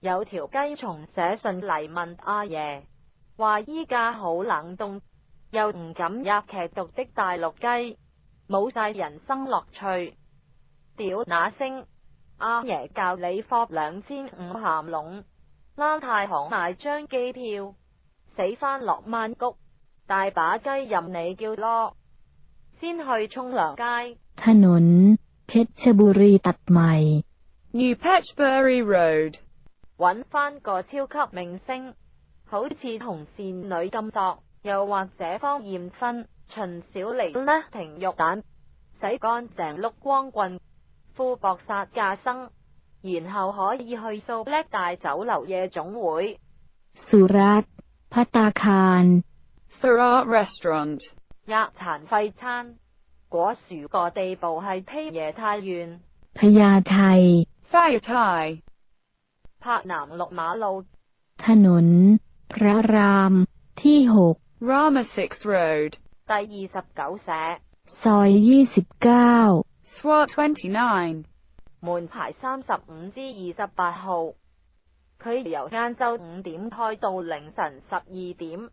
有条鸡虫写信嚟问阿爷，话依家好冷冻，又唔敢入剧毒的大陆鸡，冇晒人生乐趣。屌那声，阿爷教你放两千五咸笼，拉太行买张机票，死翻落曼谷，大把鸡任你叫咯。先去冲凉街。ถนนเพชรบุรีตัดใหม่ New Patchbury Road 揾翻个超级明星，好似同倩女咁作，又或者方艳芬、秦小玲、呢？停肉蛋，洗干净，碌光棍，富薄杀架生，然后可以去扫叻大酒楼夜总会。Sura Patakan Sura Restaurant 日残废餐，果树个地步系披耶太远，披 y 太 t h Fire พระนามลกมาเราถนน พระรามที่หก Rama 6 Road ตายยี่สิบเก้าแสซอยยี่สิบเก้า Swat 29門牌三十五至二十八號，佢由晏晝五點開到凌晨十二點。